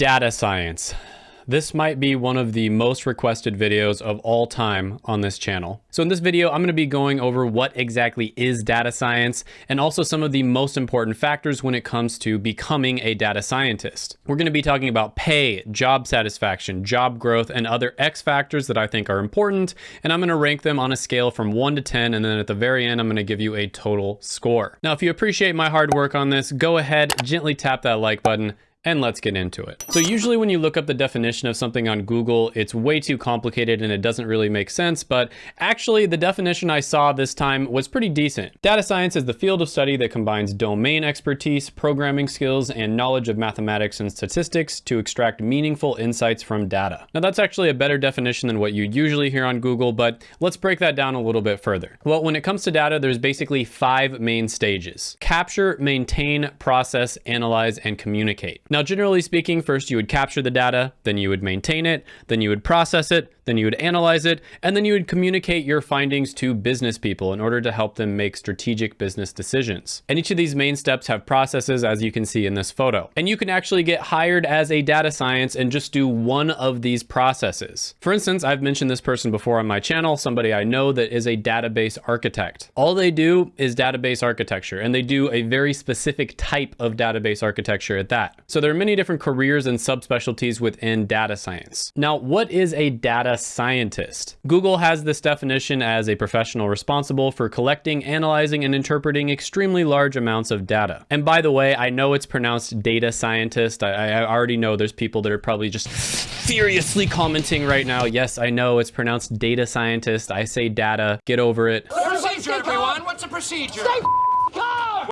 Data science. This might be one of the most requested videos of all time on this channel. So in this video, I'm going to be going over what exactly is data science and also some of the most important factors when it comes to becoming a data scientist. We're going to be talking about pay, job satisfaction, job growth, and other X factors that I think are important. And I'm going to rank them on a scale from one to 10. And then at the very end, I'm going to give you a total score. Now, if you appreciate my hard work on this, go ahead, gently tap that like button and let's get into it. So usually when you look up the definition of something on Google, it's way too complicated and it doesn't really make sense, but actually the definition I saw this time was pretty decent. Data science is the field of study that combines domain expertise, programming skills, and knowledge of mathematics and statistics to extract meaningful insights from data. Now that's actually a better definition than what you usually hear on Google, but let's break that down a little bit further. Well, when it comes to data, there's basically five main stages. Capture, maintain, process, analyze, and communicate. Now, generally speaking, first you would capture the data, then you would maintain it, then you would process it, then you would analyze it, and then you would communicate your findings to business people in order to help them make strategic business decisions. And each of these main steps have processes as you can see in this photo. And you can actually get hired as a data science and just do one of these processes. For instance, I've mentioned this person before on my channel, somebody I know that is a database architect. All they do is database architecture, and they do a very specific type of database architecture at that. So there are many different careers and subspecialties within data science. Now, what is a data scientist. Google has this definition as a professional responsible for collecting, analyzing, and interpreting extremely large amounts of data. And by the way, I know it's pronounced data scientist. I, I already know there's people that are probably just furiously commenting right now. Yes, I know it's pronounced data scientist. I say data. Get over it. Procedure, everyone. What's the procedure? Stay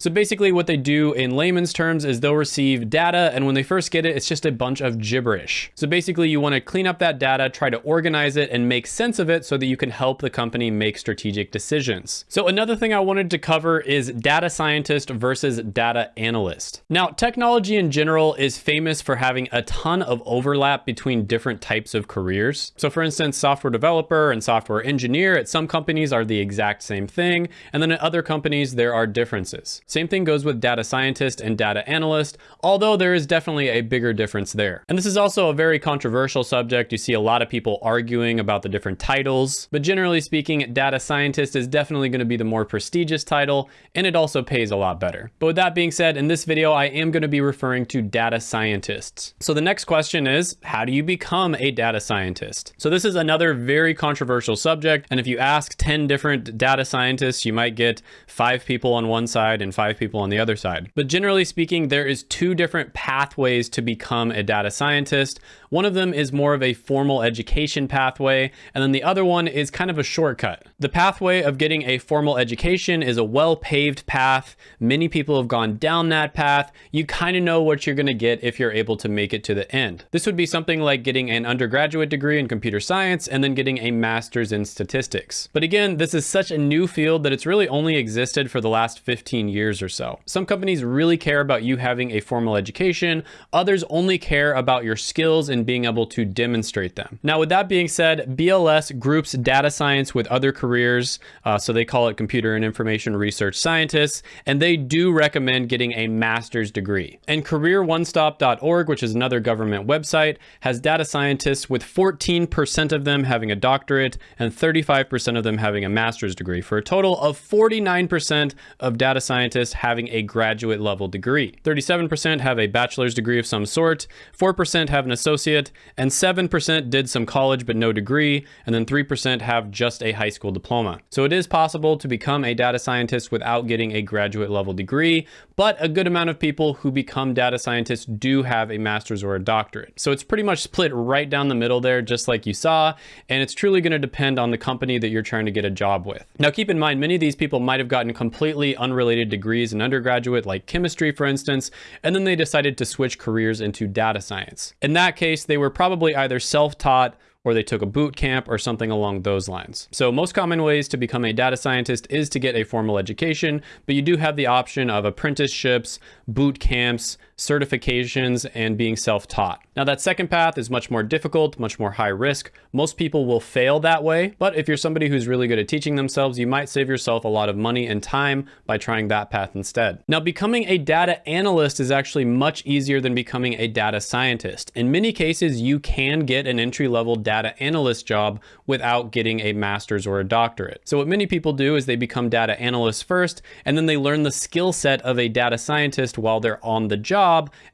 so basically what they do in layman's terms is they'll receive data and when they first get it, it's just a bunch of gibberish. So basically you want to clean up that data, try to organize it and make sense of it so that you can help the company make strategic decisions. So another thing I wanted to cover is data scientist versus data analyst. Now, technology in general is famous for having a ton of overlap between different types of careers. So for instance, software developer and software engineer at some companies are the exact same thing. And then at other companies, there are differences. Same thing goes with data scientist and data analyst, although there is definitely a bigger difference there. And this is also a very controversial subject. You see a lot of people arguing about the different titles, but generally speaking, data scientist is definitely going to be the more prestigious title, and it also pays a lot better. But with that being said, in this video, I am going to be referring to data scientists. So the next question is, how do you become a data scientist? So this is another very controversial subject, and if you ask 10 different data scientists, you might get five people on one side and five people on the other side. But generally speaking, there is two different pathways to become a data scientist. One of them is more of a formal education pathway, and then the other one is kind of a shortcut. The pathway of getting a formal education is a well-paved path. Many people have gone down that path. You kind of know what you're going to get if you're able to make it to the end. This would be something like getting an undergraduate degree in computer science and then getting a master's in statistics. But again, this is such a new field that it's really only existed for the last 15 years or so. Some companies really care about you having a formal education. Others only care about your skills and being able to demonstrate them. Now, with that being said, BLS groups data science with other careers. Uh, so they call it computer and information research scientists, and they do recommend getting a master's degree. And careeronestop.org, which is another government website, has data scientists with 14% of them having a doctorate and 35% of them having a master's degree for a total of 49% of data scientists scientists having a graduate level degree. 37% have a bachelor's degree of some sort, 4% have an associate, and 7% did some college but no degree, and then 3% have just a high school diploma. So it is possible to become a data scientist without getting a graduate level degree, but a good amount of people who become data scientists do have a master's or a doctorate. So it's pretty much split right down the middle there, just like you saw, and it's truly gonna depend on the company that you're trying to get a job with. Now keep in mind, many of these people might have gotten completely unrelated degrees degrees in undergraduate, like chemistry, for instance, and then they decided to switch careers into data science. In that case, they were probably either self-taught or they took a boot camp or something along those lines. So most common ways to become a data scientist is to get a formal education, but you do have the option of apprenticeships, boot camps, certifications, and being self-taught. Now that second path is much more difficult, much more high risk. Most people will fail that way, but if you're somebody who's really good at teaching themselves, you might save yourself a lot of money and time by trying that path instead. Now becoming a data analyst is actually much easier than becoming a data scientist. In many cases, you can get an entry-level data analyst job without getting a master's or a doctorate. So what many people do is they become data analysts first, and then they learn the skill set of a data scientist while they're on the job,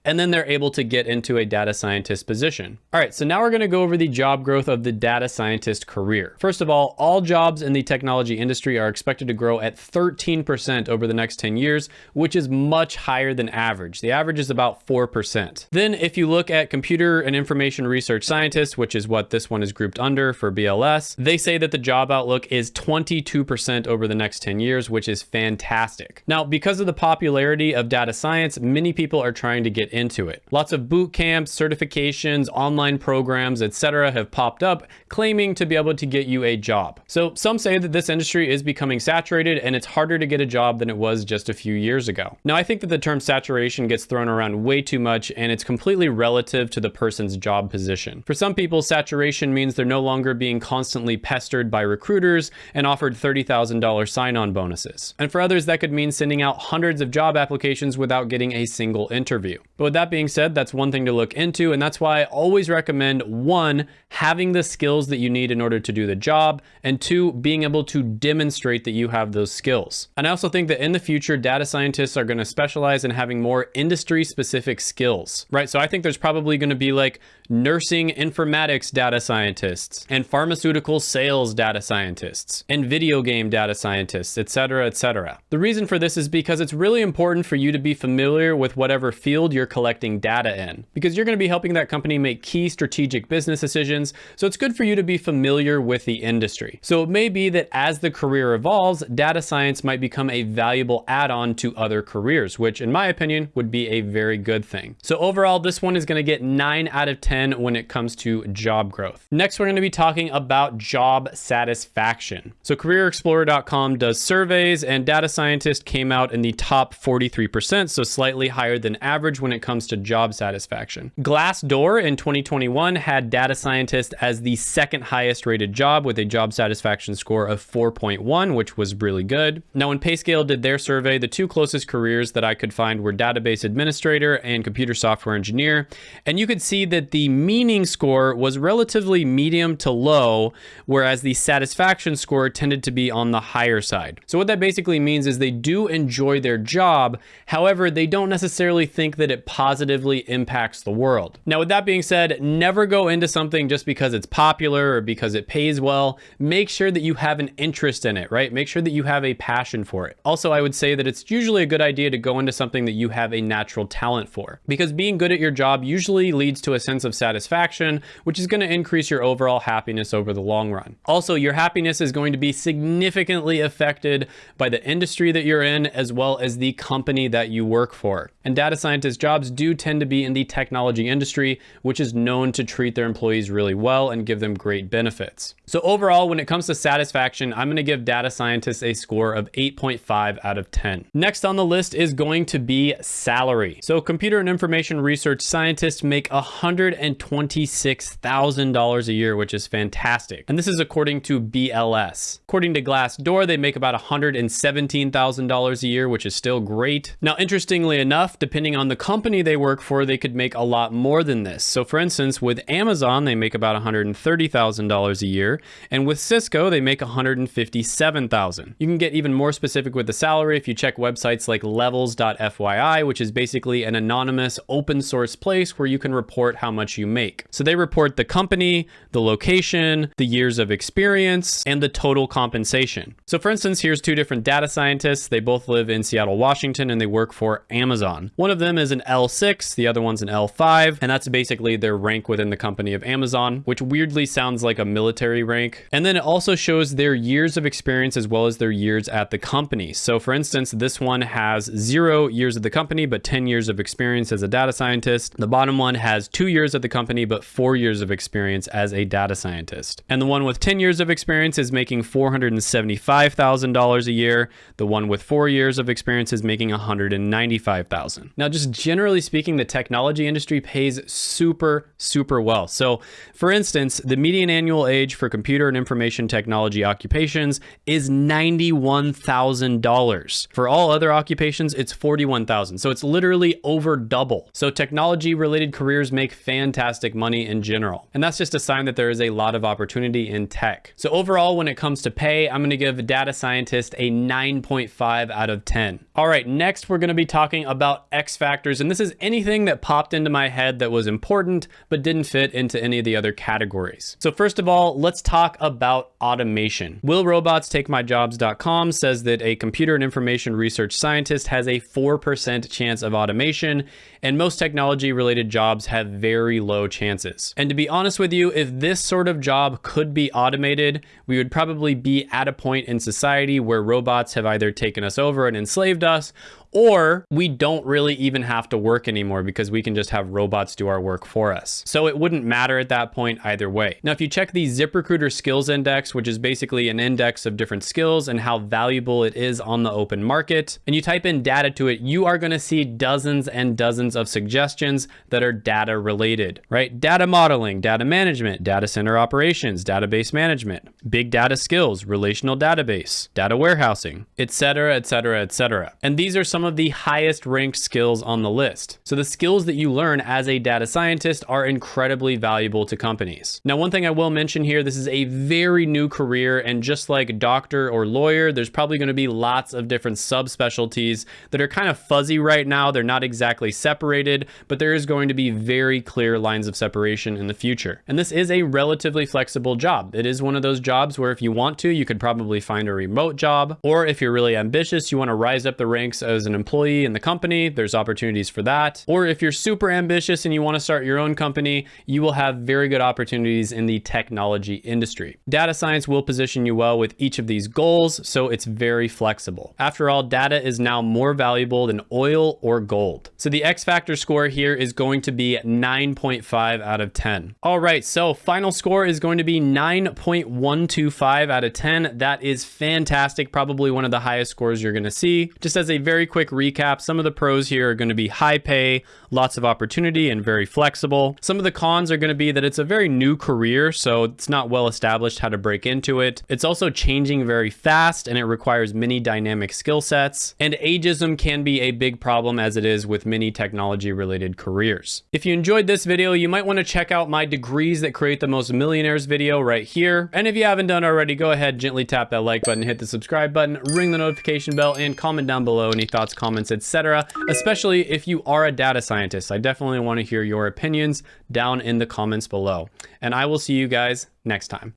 and then they're able to get into a data scientist position. All right, so now we're gonna go over the job growth of the data scientist career. First of all, all jobs in the technology industry are expected to grow at 13% over the next 10 years, which is much higher than average. The average is about 4%. Then if you look at computer and information research scientists, which is what this one is grouped under for BLS, they say that the job outlook is 22% over the next 10 years, which is fantastic. Now, because of the popularity of data science, many people are trying to get into it. Lots of boot camps, certifications, online programs, etc. have popped up claiming to be able to get you a job. So some say that this industry is becoming saturated and it's harder to get a job than it was just a few years ago. Now, I think that the term saturation gets thrown around way too much and it's completely relative to the person's job position. For some people, saturation means they're no longer being constantly pestered by recruiters and offered $30,000 sign-on bonuses. And for others, that could mean sending out hundreds of job applications without getting a single interview interview. But with that being said, that's one thing to look into, and that's why I always recommend one, having the skills that you need in order to do the job, and two, being able to demonstrate that you have those skills. And I also think that in the future, data scientists are gonna specialize in having more industry specific skills, right? So I think there's probably gonna be like nursing informatics data scientists and pharmaceutical sales data scientists and video game data scientists, etc., etc. The reason for this is because it's really important for you to be familiar with whatever field you're collecting data in, because you're going to be helping that company make key strategic business decisions. So it's good for you to be familiar with the industry. So it may be that as the career evolves, data science might become a valuable add-on to other careers, which in my opinion would be a very good thing. So overall, this one is going to get nine out of 10 10 when it comes to job growth. Next, we're going to be talking about job satisfaction. So careerexplorer.com does surveys and data scientist came out in the top 43%, so slightly higher than average when it comes to job satisfaction. Glassdoor in 2021 had data scientist as the second highest rated job with a job satisfaction score of 4.1, which was really good. Now, when Payscale did their survey, the two closest careers that I could find were database administrator and computer software engineer. And you could see that the meaning score was relatively medium to low, whereas the satisfaction score tended to be on the higher side. So what that basically means is they do enjoy their job. However, they don't necessarily think that it positively impacts the world. Now, with that being said, never go into something just because it's popular or because it pays well. Make sure that you have an interest in it, right? Make sure that you have a passion for it. Also, I would say that it's usually a good idea to go into something that you have a natural talent for because being good at your job usually leads to a sense of satisfaction, which is going to increase your overall happiness over the long run. Also, your happiness is going to be significantly affected by the industry that you're in, as well as the company that you work for. And data scientist jobs do tend to be in the technology industry, which is known to treat their employees really well and give them great benefits. So overall, when it comes to satisfaction, I'm going to give data scientists a score of 8.5 out of 10. Next on the list is going to be salary. So computer and information research scientists make $126,000 a year, which is fantastic. And this is according to BLS. According to Glassdoor, they make about $117,000 a year, which is still great. Now, interestingly enough, depending on the company they work for, they could make a lot more than this. So for instance, with Amazon, they make about $130,000 a year. And with Cisco, they make $157,000. You can get even more specific with the salary if you check websites like levels.fyi, which is basically an anonymous open source place where you can report how much you make. So they report the company, the location, the years of experience, and the total compensation. So for instance, here's two different data scientists. They both live in Seattle, Washington, and they work for Amazon. One of them is an L6, the other one's an L5, and that's basically their rank within the company of Amazon, which weirdly sounds like a military rank. And then it also shows their years of experience as well as their years at the company. So for instance, this one has zero years at the company, but 10 years of experience as a data scientist. The bottom one has two years at the company, but four years of experience as a data scientist. And the one with 10 years of experience is making $475,000 a year. The one with four years of experience is making 195,000. Now, just generally speaking, the technology industry pays super, super well. So for instance, the median annual age for computer and information technology occupations is $91,000. For all other occupations, it's $41,000. So it's literally over double. So technology related careers make fantastic money in general. And that's just a sign that there is a lot of opportunity in tech. So overall, when it comes to pay, I'm gonna give data scientist a 9.5 out of 10. All right, next we're gonna be talking about X factors. And this is anything that popped into my head that was important, but didn't fit into any of the other categories. So first of all, let's talk about automation. Will robots take my jobs.com says that a computer and information research scientist has a 4% chance of automation, and most technology related jobs have very low chances. And to be honest with you, if this sort of job could be automated, we would probably be at a point in society where robots have either taken us over and enslaved us, or we don't really even have to work anymore because we can just have robots do our work for us. So it wouldn't matter at that point either way. Now, if you check the ZipRecruiter skills index, which is basically an index of different skills and how valuable it is on the open market, and you type in data to it, you are gonna see dozens and dozens of suggestions that are data related, right? Data modeling, data management, data center operations, database management, big data skills, relational database, data warehousing, etc., etc., etc. And these are some some of the highest ranked skills on the list. So the skills that you learn as a data scientist are incredibly valuable to companies. Now, one thing I will mention here, this is a very new career and just like doctor or lawyer, there's probably gonna be lots of different subspecialties that are kind of fuzzy right now. They're not exactly separated, but there is going to be very clear lines of separation in the future. And this is a relatively flexible job. It is one of those jobs where if you want to, you could probably find a remote job, or if you're really ambitious, you wanna rise up the ranks as an an employee in the company, there's opportunities for that. Or if you're super ambitious and you want to start your own company, you will have very good opportunities in the technology industry. Data science will position you well with each of these goals, so it's very flexible. After all, data is now more valuable than oil or gold. So the X factor score here is going to be 9.5 out of 10. All right, so final score is going to be 9.125 out of 10. That is fantastic. Probably one of the highest scores you're going to see. Just as a very quick recap, some of the pros here are going to be high pay, lots of opportunity, and very flexible. Some of the cons are going to be that it's a very new career, so it's not well established how to break into it. It's also changing very fast, and it requires many dynamic skill sets. And ageism can be a big problem as it is with many technology related careers. If you enjoyed this video, you might want to check out my degrees that create the most millionaires video right here. And if you haven't done already, go ahead, gently tap that like button, hit the subscribe button, ring the notification bell, and comment down below any thoughts thoughts, comments, etc. Especially if you are a data scientist. I definitely want to hear your opinions down in the comments below. And I will see you guys next time.